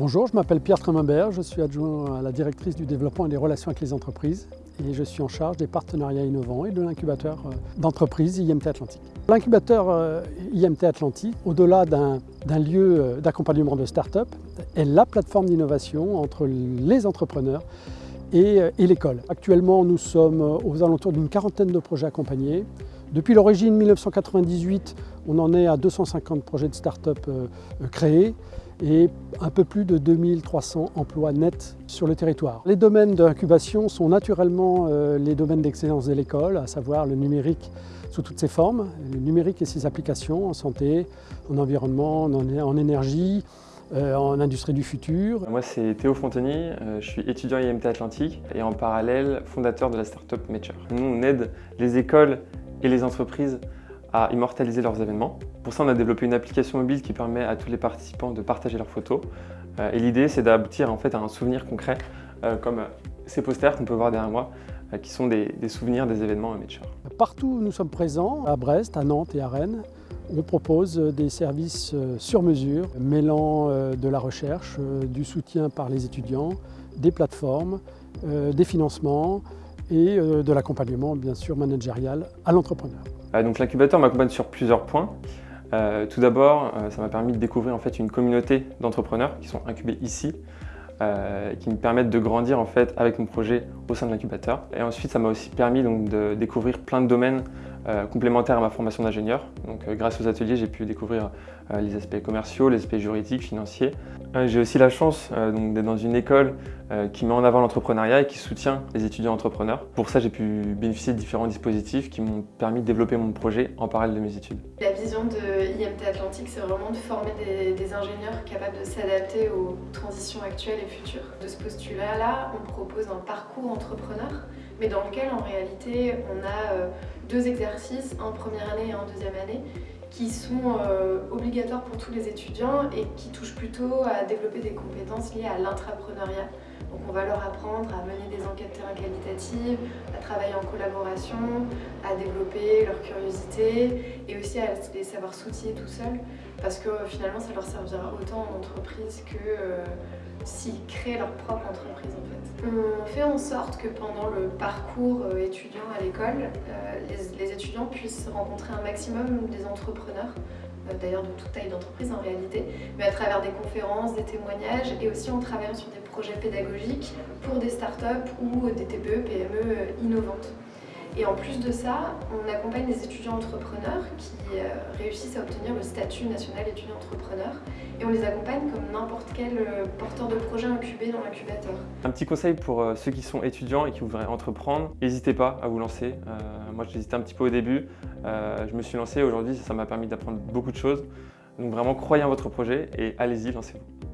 Bonjour, je m'appelle Pierre Tremembert, je suis adjoint à la directrice du développement et des relations avec les entreprises et je suis en charge des partenariats innovants et de l'incubateur euh, d'entreprise IMT Atlantique. L'incubateur euh, IMT Atlantique, au-delà d'un lieu euh, d'accompagnement de start-up, est la plateforme d'innovation entre les entrepreneurs et, l'école. Actuellement, nous sommes aux alentours d'une quarantaine de projets accompagnés. Depuis l'origine 1998, on en est à 250 projets de start-up créés et un peu plus de 2300 emplois nets sur le territoire. Les domaines d'incubation sont naturellement euh, les domaines d'excellence de l'école, à savoir le numérique sous toutes ses formes, le numérique et ses applications en santé, en environnement, en énergie, euh, en industrie du futur. Moi c'est Théo Fonteny, euh, je suis étudiant IMT Atlantique et en parallèle fondateur de la startup Mature. Nous on aide les écoles et les entreprises à immortaliser leurs événements. Pour ça, on a développé une application mobile qui permet à tous les participants de partager leurs photos. Euh, et l'idée, c'est d'aboutir en fait, à un souvenir concret, euh, comme ces posters qu'on peut voir derrière moi, euh, qui sont des, souvenirs des événements Mature. Partout où nous sommes présents, à Brest, à Nantes et à Rennes, on propose des services sur mesure, mêlant de la recherche, du soutien par les étudiants, des plateformes, des financements et de l'accompagnement bien sûr managérial à l'entrepreneur. Euh, donc l'incubateur m'accompagne sur plusieurs points. Euh, tout d'abord, euh, ça m'a permis de découvrir en fait une communauté d'entrepreneurs qui sont incubés ici, qui me permettent de grandir en fait avec mon projet au sein de l'incubateur. Et ensuite, ça m'a aussi permis donc, de découvrir plein de domaines complémentaires à ma formation d'ingénieur. Donc grâce aux ateliers, j'ai pu découvrir les aspects commerciaux, les aspects juridiques, financiers. J'ai aussi la chance d'être dans une école euh, qui met en avant l'entrepreneuriat et qui soutient les étudiants entrepreneurs. Pour ça, j'ai pu bénéficier de différents dispositifs qui m'ont permis de développer mon projet en parallèle de mes études. La vision de IMT Atlantique, c'est vraiment de former des, ingénieurs capables de s'adapter aux transitions actuelles et futures. De ce postulat-là, on propose un parcours entrepreneur, mais dans lequel, en réalité, on a euh, deux exercices, un première année et un deuxième année, qui sont euh, obligatoires pour tous les étudiants et qui touchent plutôt à développer des compétences liées à l'intrapreneuriat. Donc on va leur apprendre à mener des enquêtes terrain qualitatives, à travailler en collaboration, à développer leur curiosité et aussi à les savoir s'outiller tout seuls parce que finalement ça leur servira autant en entreprise que euh, s'ils créent leur propre entreprise en fait. On fait en sorte que pendant le parcours euh, étudiant à l'école, euh, les, étudiants puissent rencontrer un maximum des entrepreneurs d'ailleurs de toute taille d'entreprise en réalité, mais à travers des conférences, des témoignages et aussi en travaillant sur des projets pédagogiques pour des startups ou des TPE, PME innovantes. Et en plus de ça, on accompagne des étudiants entrepreneurs qui euh, réussissent à obtenir le statut national étudiant entrepreneur et on les accompagne comme n'importe quel euh, porteur de projet incubé dans l'incubateur. Un petit conseil pour euh, ceux qui sont étudiants et qui voudraient entreprendre, n'hésitez pas à vous lancer. moi j'hésitais un petit peu au début, je me suis lancé aujourd'hui, ça m'a permis d'apprendre beaucoup de choses. Donc vraiment croyez en votre projet et allez-y, lancez-vous.